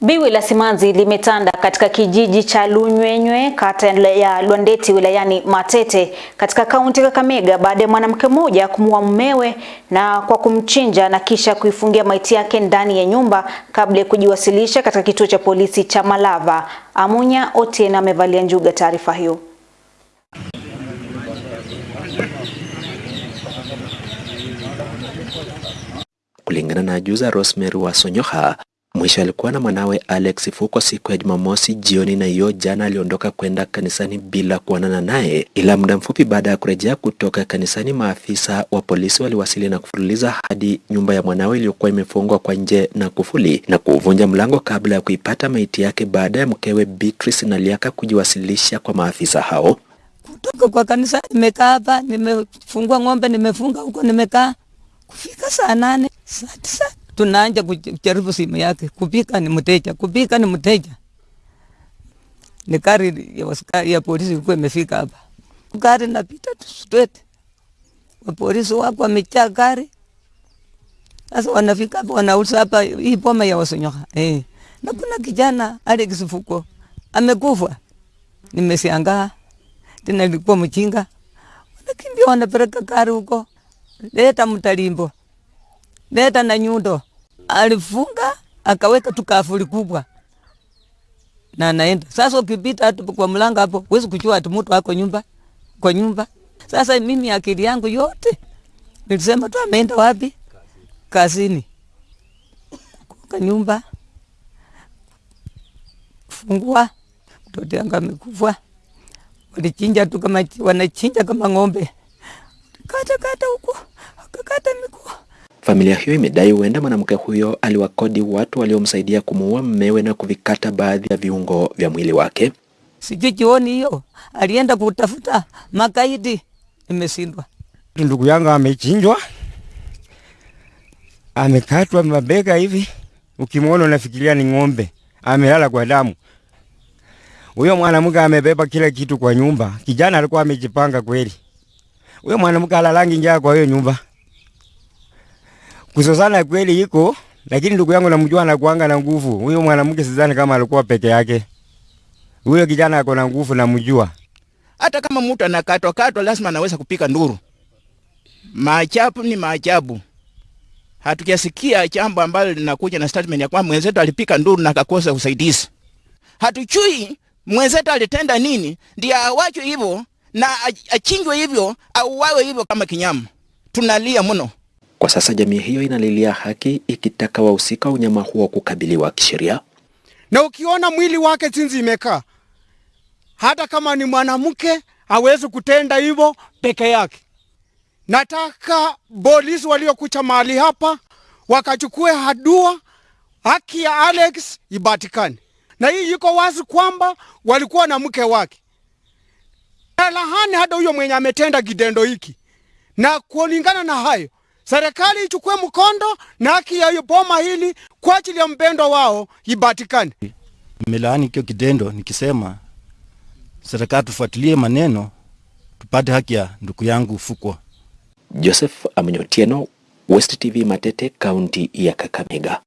Biwi la simanzi limetanda katika kijiji cha Lunywenywe kata ya Lwandeti wilayani Matete katika kaunti ya Kakamega baada ya mwanamke mmoja kumuua mmewe na kwa kumchinja na kisha kuifungia maiti yake ndani ya nyumba kabla ya kujiwasilisha katika kituo cha polisi cha Malava. Amunya Otieno amevalia njuga taarifa hiyo. Kulingana na ajuza Rosemary Wasonyoha, mwisho alikuwa na mwanawe Alex Fuko siku ya Jumamosi jioni, na hiyo jana aliondoka kwenda kanisani bila kuonana naye, ila muda mfupi baada ya kurejea kutoka kanisani, maafisa wa polisi waliwasili na kufululiza hadi nyumba ya mwanawe iliyokuwa imefungwa kwa nje na kufuli na kuvunja mlango kabla ya kuipata maiti yake baada ya mkewe Beatrice Naliaka kujiwasilisha kwa maafisa hao. Kutoka kwa kanisa nimekaa hapa, nimefungua ng'ombe, nimefunga huko, nimekaa kufika saa nane saa tisa tunaanja kujaribu simu yake, kupika ni mteja, kupika ni mteja. Ni gari ya ya polisi ilikuwa imefika hapa, gari napita straight, wa polisi wako wamejaa gari. Sasa wanafika hapa, wanauliza hapa, hii boma ya Wasonyoka. Eh, na kuna kijana Alex Fuko amekufa. Nimesiangaa. Tena, ilikuwa mchinga, wanakimbia wanapeleka gari huko, leta mtalimbo. Leta na nyundo, alifunga akaweka tu kafuri kubwa na naenda sasa. Ukipita hatu kwa mlango hapo, huwezi kujua ati mtu ako nyumba kwa nyumba. Sasa mimi akili yangu yote nilisema tu ameenda wapi? Kazini, kwa nyumba fungua, mtoto yangu amekufa. Walichinja tu kama wanachinja kama ng'ombe, kata kata huko akakata miguu Familia hiyo imedai huenda mwanamke huyo aliwakodi watu waliomsaidia kumuua mmewe na kuvikata baadhi ya viungo vya mwili wake. Sijui jioni hiyo alienda kutafuta makaidi, imeshindwa. Ndugu yangu amechinjwa, amekatwa mabega hivi, ukimwona unafikiria ni ng'ombe, amelala kwa damu. Huyo mwanamke amebeba kila kitu kwa nyumba. Kijana alikuwa amejipanga kweli. Huyo mwanamke alalangi njaa kwa hiyo nyumba kusosana kweli iko, lakini ndugu yangu namjua anakuanga na nguvu. Huyo mwanamke sidhani kama alikuwa peke yake. Huyo kijana ako na nguvu, namjua. Hata kama mtu anakatwa katwa, lazima anaweza kupika nduru. Maajabu ni maajabu. Hatukisikia jambo ambalo linakuja na statement ya kwamba mwenzetu alipika nduru na akakosa usaidizi. Hatujui mwenzetu alitenda nini ndio awachwe hivyo na achinjwe hivyo au wawe hivyo kama kinyama. Tunalia mno. Kwa sasa jamii hiyo inalilia haki ikitaka wahusika unyama huo kukabiliwa kisheria. Na ukiona mwili wake jinsi imekaa, hata kama ni mwanamke hawezi kutenda hivyo peke yake. Nataka polisi waliokucha mahali hapa wakachukue hadua haki ya Alex ibatikane. Na hii iko wazi kwamba walikuwa na mke wake, lahani hata huyo mwenye ametenda kitendo hiki, na kulingana na hayo serikali ichukue mkondo na haki ya boma hili kwa ajili ya mpendo wao ibatikane. Nimelaani kio kitendo nikisema serikali tufuatilie maneno tupate haki ya ndugu yangu Fukwa. Joseph Amnyotieno, West TV Matete, kaunti ya Kakamega.